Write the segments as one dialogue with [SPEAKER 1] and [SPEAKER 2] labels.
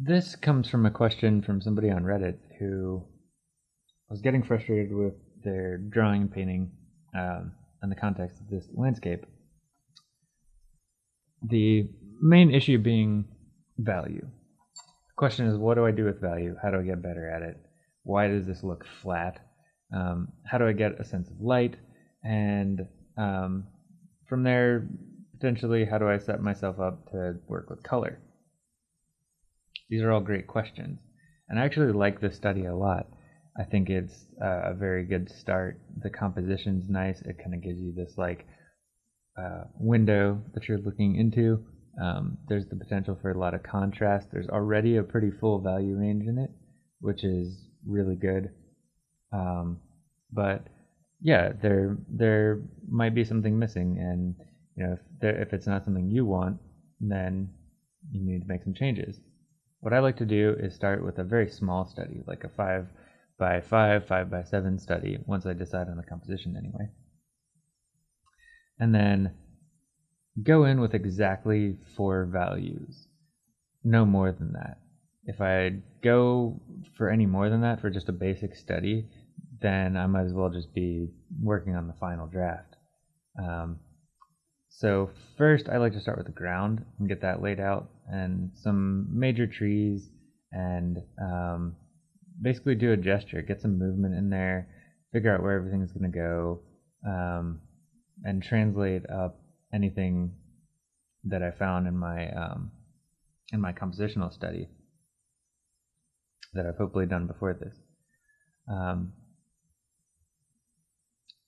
[SPEAKER 1] this comes from a question from somebody on Reddit who was getting frustrated with their drawing and painting um, in the context of this landscape. The main issue being value. The question is, what do I do with value? How do I get better at it? Why does this look flat? Um, how do I get a sense of light? And um, from there, potentially, how do I set myself up to work with color? These are all great questions. And I actually like this study a lot. I think it's a very good start. The composition's nice. It kind of gives you this like uh, window that you're looking into. Um, there's the potential for a lot of contrast. There's already a pretty full value range in it, which is really good. Um, but yeah, there there might be something missing, and you know if there, if it's not something you want, then you need to make some changes. What I like to do is start with a very small study, like a five by five, five by seven study, once I decide on the composition anyway. And then go in with exactly four values, no more than that. If I go for any more than that for just a basic study, then I might as well just be working on the final draft. Um, so first, I like to start with the ground and get that laid out, and some major trees, and um, basically do a gesture, get some movement in there, figure out where everything's going to go, um, and translate up anything that I found in my um, in my compositional study that I've hopefully done before this. Um,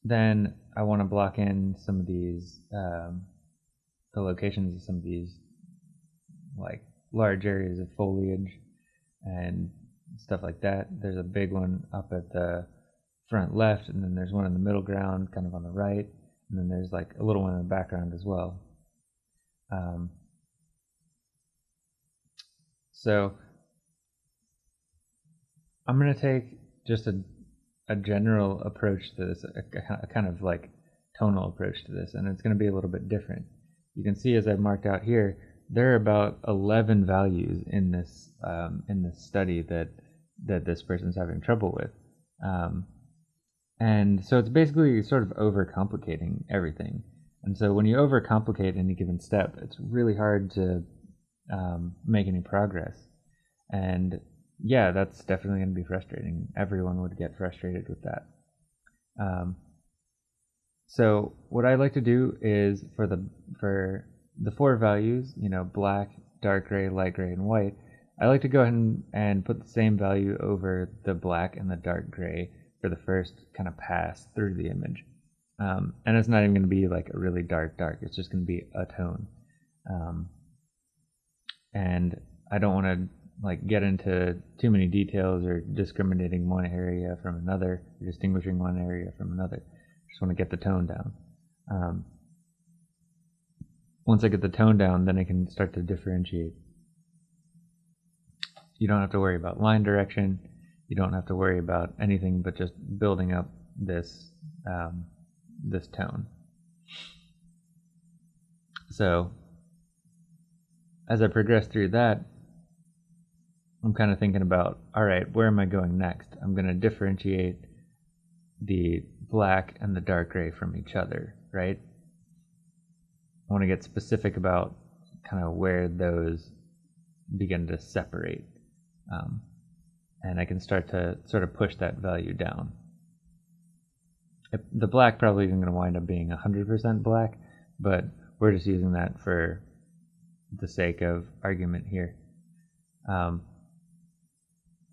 [SPEAKER 1] then I want to block in some of these, um, the locations of some of these, like large areas of foliage and stuff like that. There's a big one up at the front left, and then there's one in the middle ground, kind of on the right, and then there's like a little one in the background as well. Um, so I'm going to take just a a general approach to this, a, a kind of like tonal approach to this, and it's going to be a little bit different. You can see as I've marked out here, there are about 11 values in this um, in this study that that this person's having trouble with, um, and so it's basically sort of overcomplicating everything. And so when you overcomplicate any given step, it's really hard to um, make any progress. And yeah, that's definitely going to be frustrating. Everyone would get frustrated with that. Um, so what I like to do is for the for the four values, you know, black, dark gray, light gray, and white, I like to go ahead and, and put the same value over the black and the dark gray for the first kind of pass through the image. Um, and it's not even going to be like a really dark dark. It's just going to be a tone. Um, and I don't want to like get into too many details or discriminating one area from another, or distinguishing one area from another. Just want to get the tone down. Um, once I get the tone down, then I can start to differentiate. You don't have to worry about line direction. You don't have to worry about anything but just building up this um, this tone. So as I progress through that, I'm kind of thinking about, all right, where am I going next? I'm going to differentiate the black and the dark gray from each other, right? I want to get specific about kind of where those begin to separate. Um, and I can start to sort of push that value down. the black probably isn't going to wind up being 100% black, but we're just using that for the sake of argument here. Um,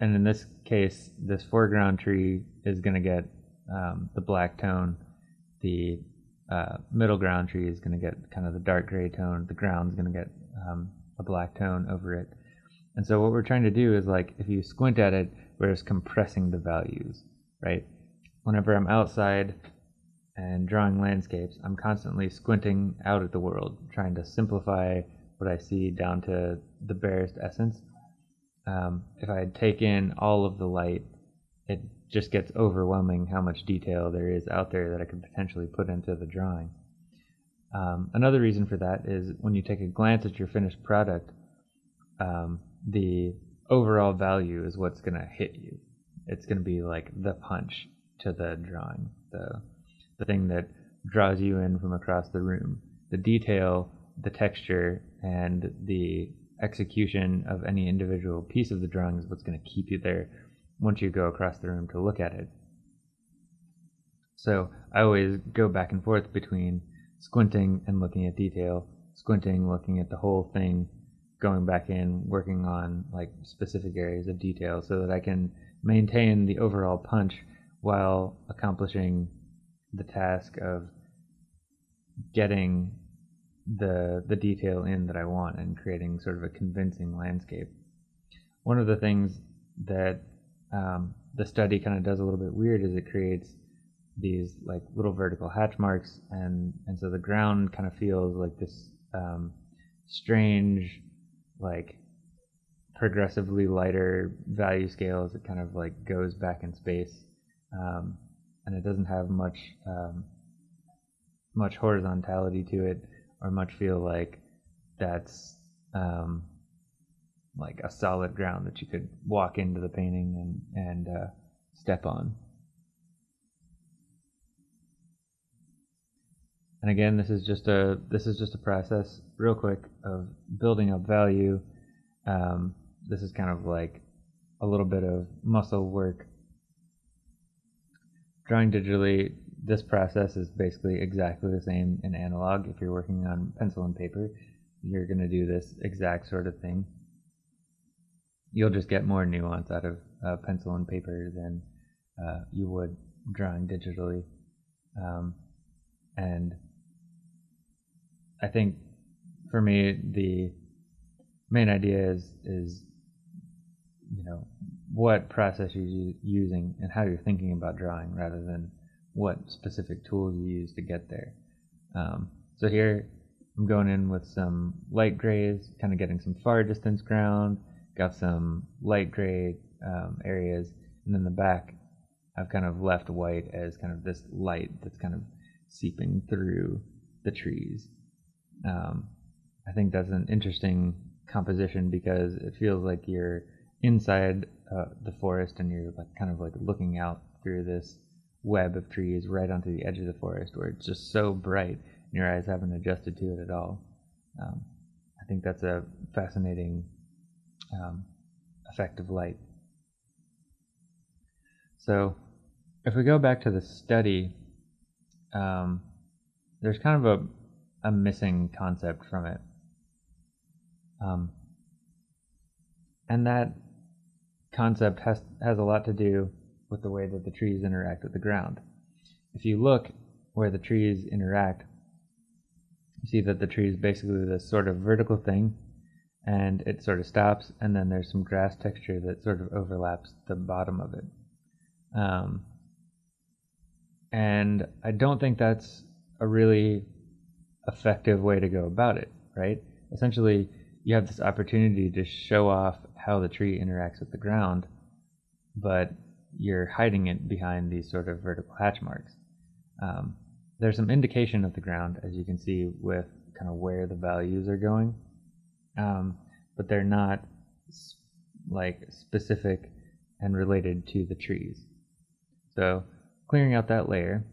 [SPEAKER 1] and in this case, this foreground tree is going to get um, the black tone. The uh, middle ground tree is going to get kind of the dark gray tone. The ground's going to get um, a black tone over it. And so what we're trying to do is like, if you squint at it, we're just compressing the values, right? Whenever I'm outside and drawing landscapes, I'm constantly squinting out at the world, trying to simplify what I see down to the barest essence um, if I take in all of the light, it just gets overwhelming how much detail there is out there that I could potentially put into the drawing. Um, another reason for that is when you take a glance at your finished product, um, the overall value is what's going to hit you. It's going to be like the punch to the drawing, the the thing that draws you in from across the room. The detail, the texture, and the execution of any individual piece of the drawing is what's going to keep you there once you go across the room to look at it. So I always go back and forth between squinting and looking at detail, squinting, looking at the whole thing, going back in, working on like specific areas of detail so that I can maintain the overall punch while accomplishing the task of getting the the detail in that I want and creating sort of a convincing landscape. One of the things that um, the study kind of does a little bit weird is it creates these like little vertical hatch marks and and so the ground kind of feels like this um, strange like progressively lighter value scale as it kind of like goes back in space um, and it doesn't have much um, much horizontality to it or much feel like that's um, like a solid ground that you could walk into the painting and and uh, step on. And again, this is just a this is just a process, real quick, of building up value. Um, this is kind of like a little bit of muscle work. Drawing digitally this process is basically exactly the same in analog. If you're working on pencil and paper, you're going to do this exact sort of thing. You'll just get more nuance out of uh, pencil and paper than uh, you would drawing digitally. Um, and I think for me, the main idea is, is you know, what process you're using and how you're thinking about drawing rather than what specific tools you use to get there. Um, so here I'm going in with some light grays, kind of getting some far distance ground, got some light gray um, areas, and then the back I've kind of left white as kind of this light that's kind of seeping through the trees. Um, I think that's an interesting composition because it feels like you're inside uh, the forest and you're like kind of like looking out through this web of trees right onto the edge of the forest where it's just so bright and your eyes haven't adjusted to it at all. Um, I think that's a fascinating um, effect of light. So, if we go back to the study, um, there's kind of a, a missing concept from it. Um, and that concept has, has a lot to do with the way that the trees interact with the ground. If you look where the trees interact, you see that the tree is basically this sort of vertical thing and it sort of stops and then there's some grass texture that sort of overlaps the bottom of it. Um, and I don't think that's a really effective way to go about it, right? Essentially, you have this opportunity to show off how the tree interacts with the ground, but you're hiding it behind these sort of vertical hatch marks. Um, there's some indication of the ground, as you can see, with kind of where the values are going, um, but they're not like specific and related to the trees. So clearing out that layer,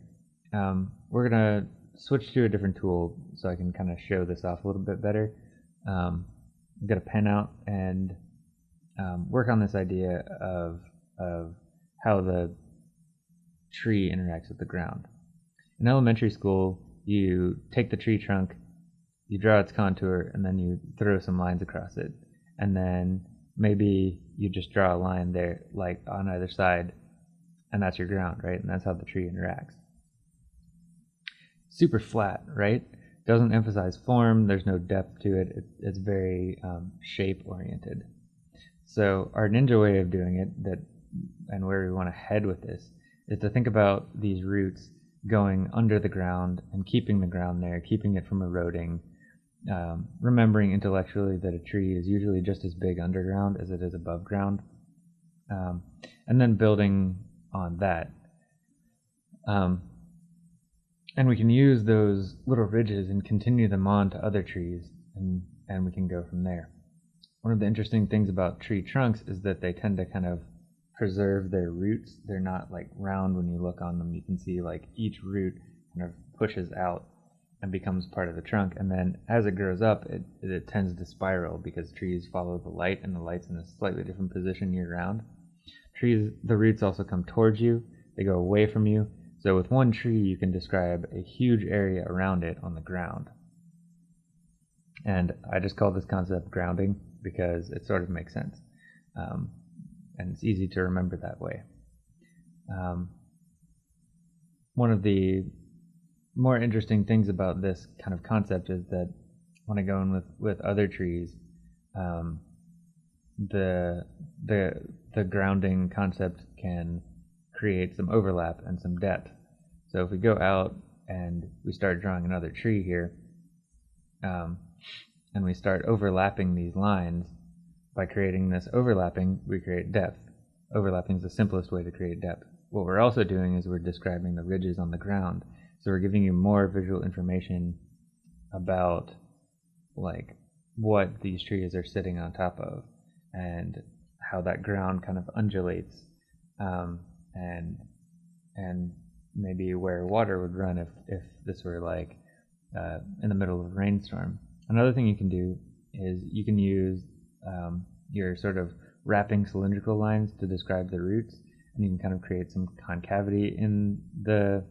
[SPEAKER 1] um, we're gonna switch to a different tool so I can kind of show this off a little bit better. Um, get a pen out and um, work on this idea of of how the tree interacts with the ground. In elementary school, you take the tree trunk, you draw its contour, and then you throw some lines across it. And then maybe you just draw a line there, like on either side, and that's your ground, right? And that's how the tree interacts. Super flat, right? Doesn't emphasize form, there's no depth to it, it it's very um, shape oriented. So, our ninja way of doing it that and where we want to head with this is to think about these roots going under the ground and keeping the ground there, keeping it from eroding, um, remembering intellectually that a tree is usually just as big underground as it is above ground, um, and then building on that. Um, and we can use those little ridges and continue them on to other trees, and, and we can go from there. one of the interesting things about tree trunks is that they tend to kind of preserve their roots. They're not like round when you look on them. You can see like each root kind of pushes out and becomes part of the trunk. And then as it grows up, it, it tends to spiral because trees follow the light and the light's in a slightly different position year round. Trees, the roots also come towards you, they go away from you. So with one tree, you can describe a huge area around it on the ground. And I just call this concept grounding because it sort of makes sense. Um, and it's easy to remember that way. Um, one of the more interesting things about this kind of concept is that when I go in with, with other trees, um, the the the grounding concept can create some overlap and some depth. So if we go out and we start drawing another tree here, um, and we start overlapping these lines, by creating this overlapping, we create depth. Overlapping is the simplest way to create depth. What we're also doing is we're describing the ridges on the ground so we're giving you more visual information about like what these trees are sitting on top of and how that ground kind of undulates um, and and maybe where water would run if, if this were like uh, in the middle of a rainstorm. Another thing you can do is you can use um, your sort of wrapping cylindrical lines to describe the roots and you can kind of create some concavity in the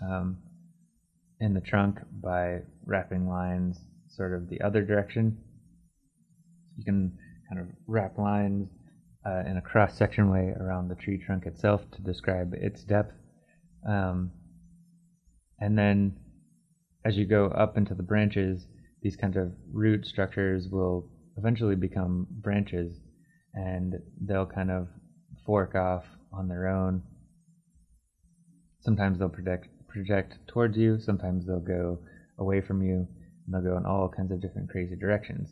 [SPEAKER 1] um, in the trunk by wrapping lines sort of the other direction. You can kind of wrap lines uh, in a cross section way around the tree trunk itself to describe its depth. Um, and then as you go up into the branches, these kinds of root structures will eventually become branches and they'll kind of fork off on their own. Sometimes they'll project, project towards you, sometimes they'll go away from you, and they'll go in all kinds of different crazy directions.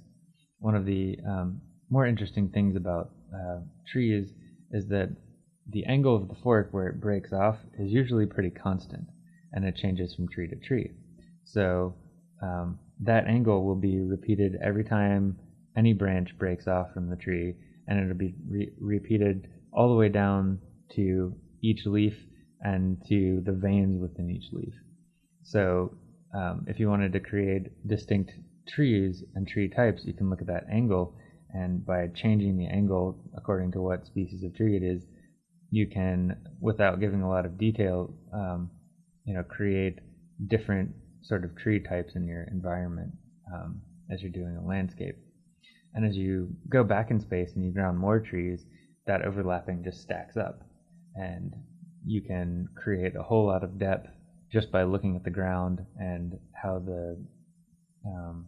[SPEAKER 1] One of the um, more interesting things about uh, trees is that the angle of the fork where it breaks off is usually pretty constant, and it changes from tree to tree. So um, that angle will be repeated every time any branch breaks off from the tree, and it'll be re- repeated all the way down to each leaf and to the veins within each leaf. So um, if you wanted to create distinct trees and tree types, you can look at that angle, and by changing the angle according to what species of tree it is, you can, without giving a lot of detail, um, you know, create different sort of tree types in your environment um, as you're doing a landscape. And as you go back in space and you ground more trees, that overlapping just stacks up. And you can create a whole lot of depth just by looking at the ground and how the um,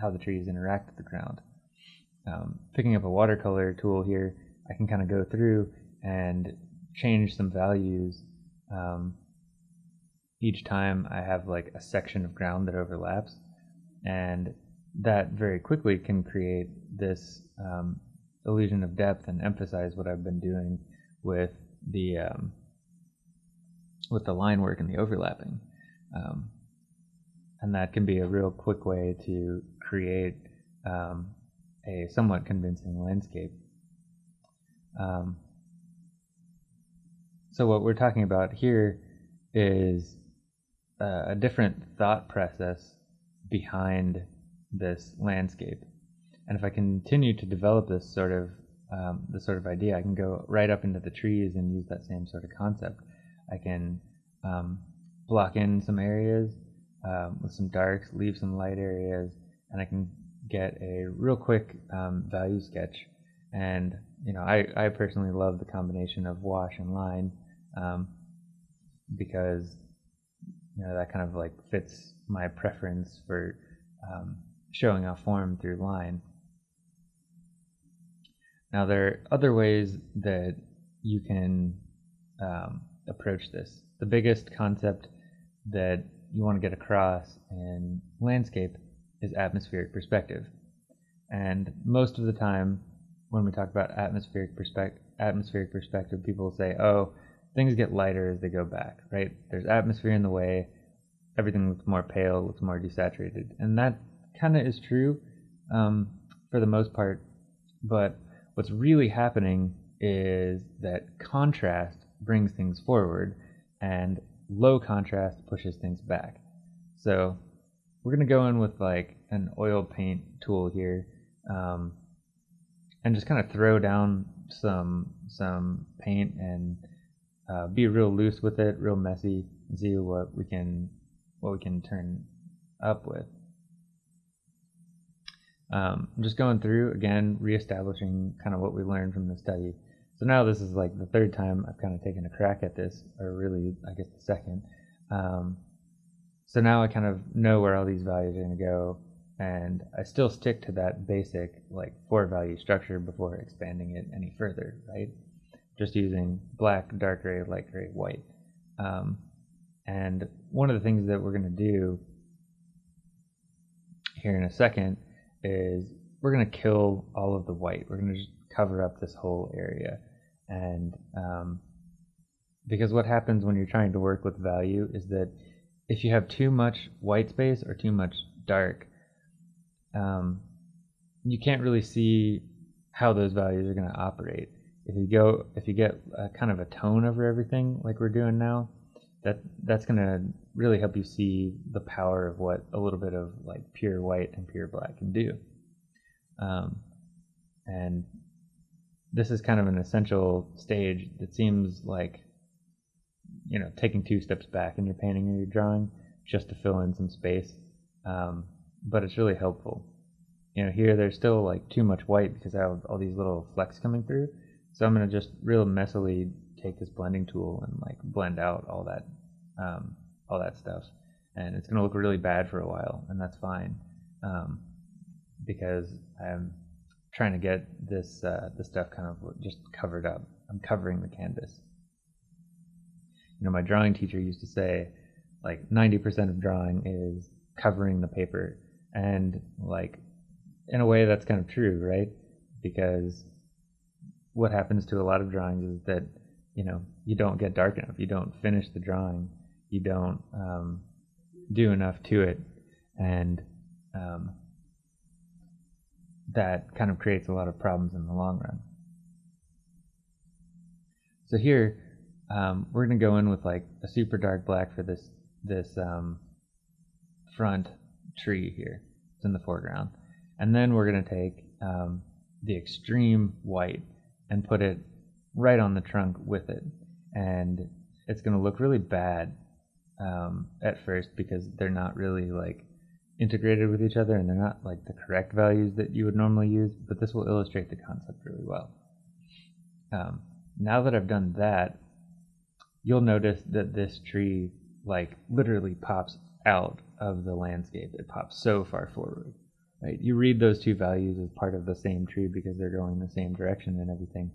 [SPEAKER 1] how the trees interact with the ground. Um, picking up a watercolor tool here, I can kind of go through and change some values um, each time I have like a section of ground that overlaps, and that very quickly can create this um, illusion of depth and emphasize what I've been doing with the um, with the line work and the overlapping. Um, and that can be a real quick way to create um, a somewhat convincing landscape. Um, so what we're talking about here is uh, a different thought process behind this landscape. And if I continue to develop this sort of um, sort of idea, I can go right up into the trees and use that same sort of concept. I can um, block in some areas um, with some darks, leave some light areas, and I can get a real quick um, value sketch. And you know, I, I personally love the combination of wash and line um, because you know that kind of like fits my preference for um, showing a form through line. Now there are other ways that you can um, approach this. The biggest concept that you want to get across in landscape is atmospheric perspective. And most of the time, when we talk about atmospheric perspective, atmospheric perspective, people say, "Oh, things get lighter as they go back." Right? There's atmosphere in the way. Everything looks more pale, looks more desaturated, and that kind of is true um, for the most part. But what's really happening is that contrast brings things forward and low contrast pushes things back. So we're going to go in with like an oil paint tool here um, and just kind of throw down some some paint and uh, be real loose with it, real messy, and see what we can what we can turn up with. Um, I'm just going through again, reestablishing kind of what we learned from the study. So now this is like the third time I've kind of taken a crack at this, or really, I guess the second. Um, so now I kind of know where all these values are going to go, and I still stick to that basic like four value structure before expanding it any further, right? Just using black, dark gray, light gray, white. Um, and one of the things that we're going to do here in a second is we're going to kill all of the white. We're going to just cover up this whole area. And um, because what happens when you're trying to work with value is that if you have too much white space or too much dark, um, you can't really see how those values are going to operate. If you go, if you get a kind of a tone over everything like we're doing now, that that's going to really help you see the power of what a little bit of like pure white and pure black can do. Um, and this is kind of an essential stage that seems like you know taking two steps back in your painting or your drawing just to fill in some space um, but it's really helpful you know here there's still like too much white because I have all these little flecks coming through so I'm gonna just real messily take this blending tool and like blend out all that um, all that stuff and it's gonna look really bad for a while and that's fine um, because I'm trying to get this uh, this stuff kind of just covered up. I'm covering the canvas. You know, my drawing teacher used to say, like 90% of drawing is covering the paper, and like in a way that's kind of true, right? Because what happens to a lot of drawings is that you know you don't get dark enough, you don't finish the drawing, you don't um, do enough to it, and um, that kind of creates a lot of problems in the long run. So here, um, we're going to go in with like a super dark black for this this um, front tree here. It's in the foreground, and then we're going to take um, the extreme white and put it right on the trunk with it, and it's going to look really bad um, at first because they're not really like integrated with each other and they're not like the correct values that you would normally use, but this will illustrate the concept really well. Um, now that I've done that, you'll notice that this tree like literally pops out of the landscape. It pops so far forward. Right? You read those two values as part of the same tree because they're going the same direction and everything,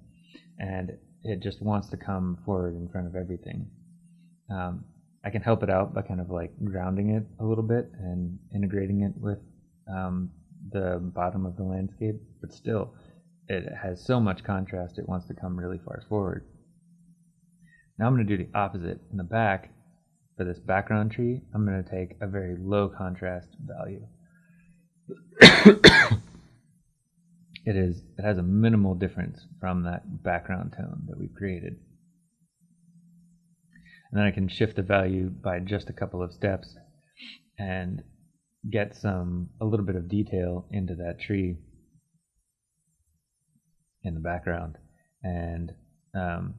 [SPEAKER 1] and it just wants to come forward in front of everything. Um, I can help it out by kind of like grounding it a little bit and integrating it with um, the bottom of the landscape, but still, it has so much contrast it wants to come really far forward. Now I'm going to do the opposite. In the back, for this background tree, I'm going to take a very low contrast value. it is it has a minimal difference from that background tone that we've created and then I can shift the value by just a couple of steps and get some a little bit of detail into that tree in the background and um,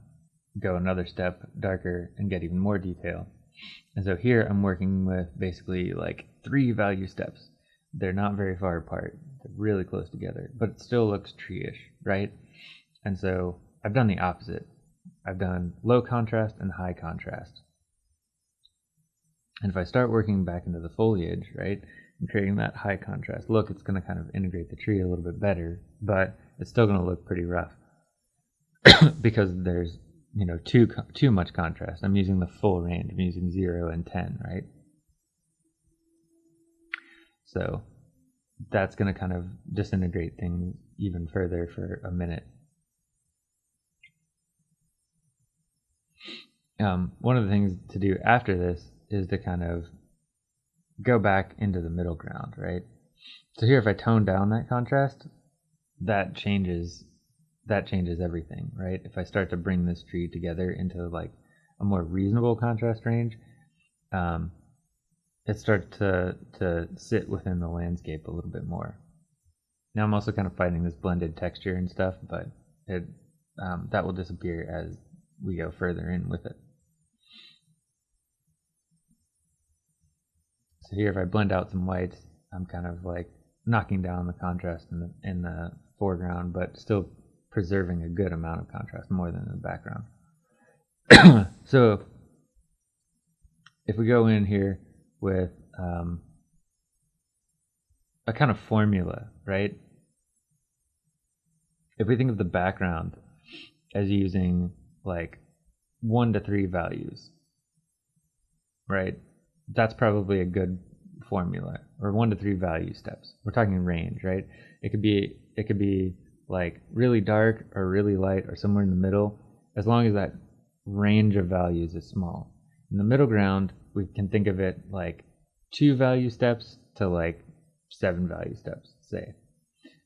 [SPEAKER 1] go another step darker and get even more detail. And so here I'm working with basically like three value steps. They're not very far apart. Really close together, but it still looks tree-ish, right? And so I've done the opposite. I've done low contrast and high contrast. And if I start working back into the foliage, right, and creating that high contrast look, it's going to kind of integrate the tree a little bit better, but it's still going to look pretty rough because there's, you know, too too much contrast. I'm using the full range. I'm using 0 and 10, right? So that's going to kind of disintegrate things even further for a minute. Um, one of the things to do after this is to kind of go back into the middle ground, right? So here, if I tone down that contrast, that changes that changes everything, right? If I start to bring this tree together into like a more reasonable contrast range, um, it starts to to sit within the landscape a little bit more. Now I'm also kind of fighting this blended texture and stuff, but it um, that will disappear as we go further in with it. So here, if I blend out some whites, I'm kind of like knocking down the contrast in the in the foreground, but still preserving a good amount of contrast, more than in the background. so if we go in here with um, a kind of formula, right? If we think of the background as using like one to three values, right? That's probably a good formula or one to three value steps. We're talking range, right? It could be it could be like really dark or really light or somewhere in the middle, as long as that range of values is small. In the middle ground, we can think of it like two value steps to like seven value steps, say.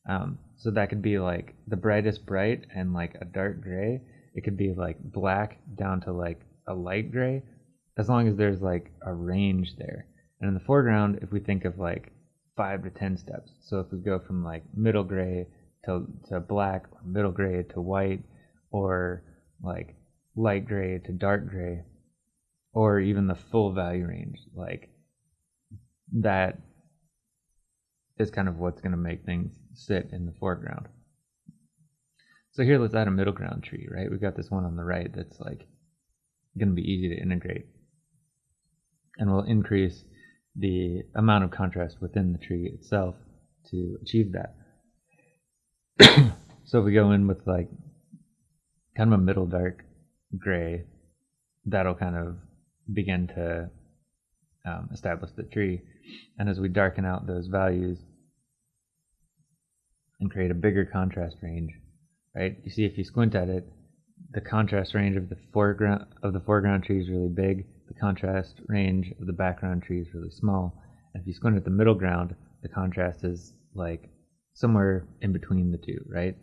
[SPEAKER 1] Um, so that could be like the brightest bright and like a dark gray. It could be like black down to like a light gray, as long as there's like a range there. And in the foreground, if we think of like five to ten steps, so if we go from like middle gray to, to black, or middle gray to white, or like light gray to dark gray, or even the full value range, like that is kind of what's going to make things sit in the foreground. So here let's add a middle ground tree, right? We've got this one on the right that's like going to be easy to integrate. And we'll increase the amount of contrast within the tree itself to achieve that. so if we go in with like kind of a middle dark gray, that'll kind of begin to um, establish the tree. And as we darken out those values and create a bigger contrast range, right? You see, if you squint at it, the contrast range of the foreground of the foreground tree is really big. The contrast range of the background tree is really small. And if you squint at the middle ground, the contrast is like somewhere in between the two, right?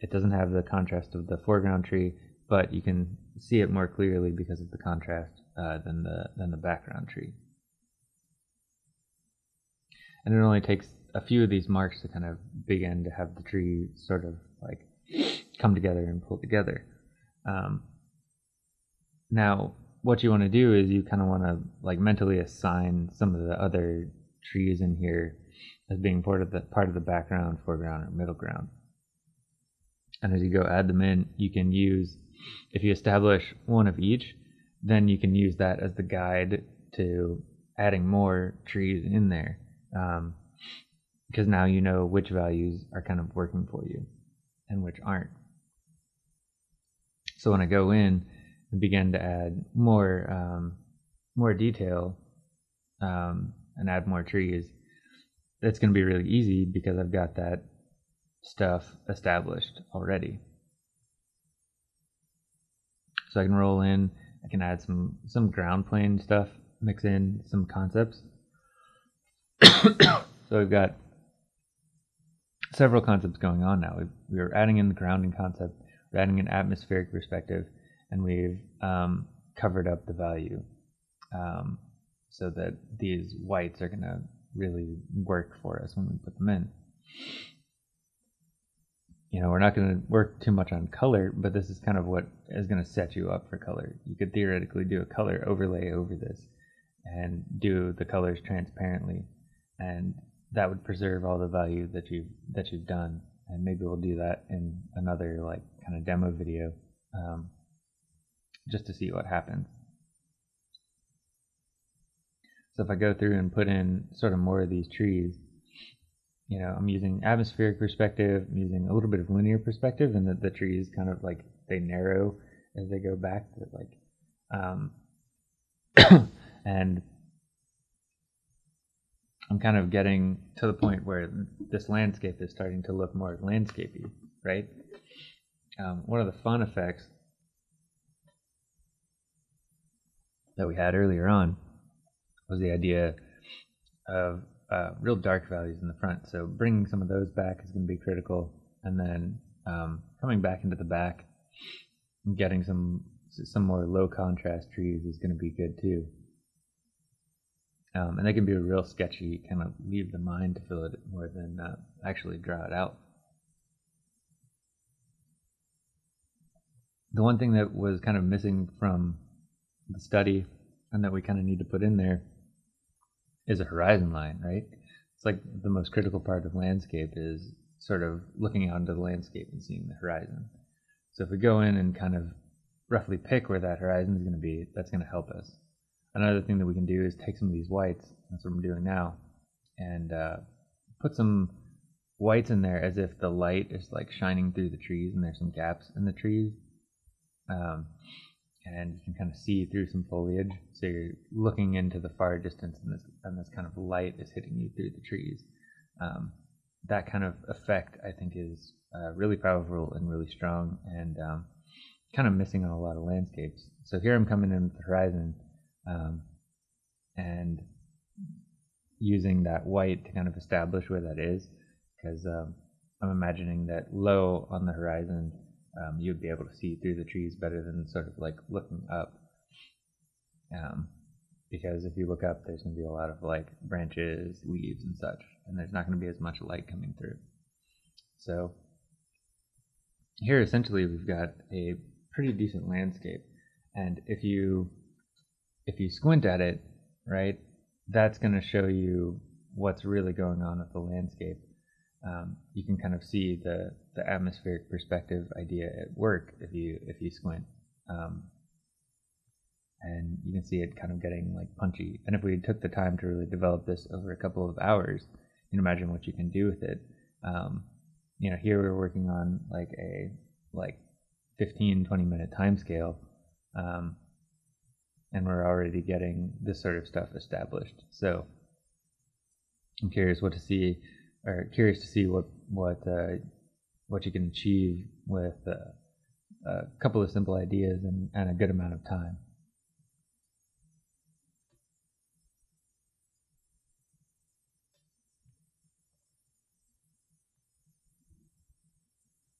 [SPEAKER 1] It doesn't have the contrast of the foreground tree, but you can see it more clearly because of the contrast uh, than the than the background tree. And it only takes a few of these marks to kind of begin to have the tree sort of like come together and pull together. Um, now, what you want to do is you kind of want to like mentally assign some of the other trees in here as being part of the part of the background, foreground, or middle ground. And as you go add them in, you can use if you establish one of each, then you can use that as the guide to adding more trees in there. Um, because now you know which values are kind of working for you and which aren't. So when I go in and begin to add more um, more detail um, and add more trees, it's going to be really easy because I've got that stuff established already. So I can roll in, I can add some some ground plane stuff, mix in some concepts. so we've got several concepts going on now. We've, we're adding in the grounding concept, we're adding an atmospheric perspective, and we've um, covered up the value um, so that these whites are going to really work for us when we put them in. You know, we're not going to work too much on color, but this is kind of what is going to set you up for color. You could theoretically do a color overlay over this and do the colors transparently and that would preserve all the value that you've that you've done and maybe we'll do that in another like kind of demo video um, just to see what happens so if I go through and put in sort of more of these trees you know I'm using atmospheric perspective I'm using a little bit of linear perspective and that the trees kind of like they narrow as they go back like um, and I'm kind of getting to the point where this landscape is starting to look more landscapey, right? Um, one of the fun effects that we had earlier on was the idea of uh, real dark values in the front. So bringing some of those back is going to be critical. and then um, coming back into the back and getting some some more low contrast trees is going to be good too. Um, and they can be a real sketchy, kind of leave the mind to fill it more than uh, actually draw it out. The one thing that was kind of missing from the study and that we kind of need to put in there is a horizon line, right? It's like the most critical part of landscape is sort of looking out into the landscape and seeing the horizon. So if we go in and kind of roughly pick where that horizon is going to be, that's going to help us. Another thing that we can do is take some of these whites, that's what I'm doing now, and uh, put some whites in there as if the light is like shining through the trees and there's some gaps in the trees. Um, and you can kind of see through some foliage. So you're looking into the far distance, and this and this kind of light is hitting you through the trees. Um, that kind of effect, I think, is uh, really powerful and really strong, and um, kind of missing on a lot of landscapes. So here I'm coming in the horizon, um, and using that white to kind of establish where that is, because um, I'm imagining that low on the horizon um, you'd be able to see through the trees better than sort of like looking up. Um, because if you look up, there's going to be a lot of like branches, leaves, and such, and there's not going to be as much light coming through. So here, essentially, we've got a pretty decent landscape, and if you if you squint at it, right, that's going to show you what's really going on with the landscape um, you can kind of see the, the atmospheric perspective idea at work if you if you squint. Um, and you can see it kind of getting like punchy. And if we took the time to really develop this over a couple of hours, you can imagine what you can do with it. Um, you know, here we're working on like a like 15, 20 minute time scale. Um, and we're already getting this sort of stuff established. So I'm curious what to see or curious to see what what uh, what you can achieve with uh, a couple of simple ideas and, and a good amount of time.